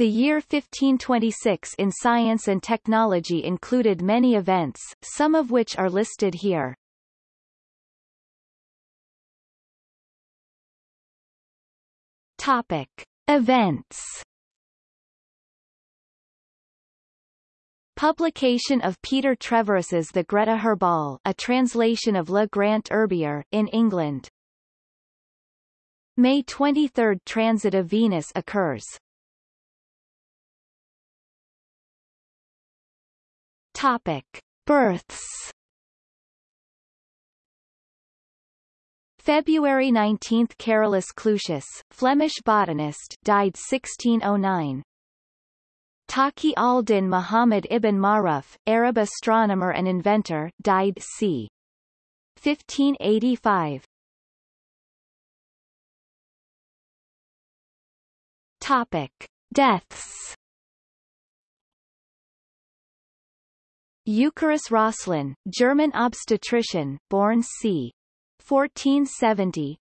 The year 1526 in science and technology included many events, some of which are listed here. Topic. Events Publication of Peter Treveris's The Grete Herball a translation of Le Grand Herbier, in England. May 23 – Transit of Venus occurs. Topic. Births February 19 – Carolus Clusius, Flemish botanist died 1609. Taqi al-Din Muhammad ibn Ma'ruf, Arab astronomer and inventor, died c. 1585. Topic: Deaths. Eucharius Rosslin, German obstetrician, born c. 1470,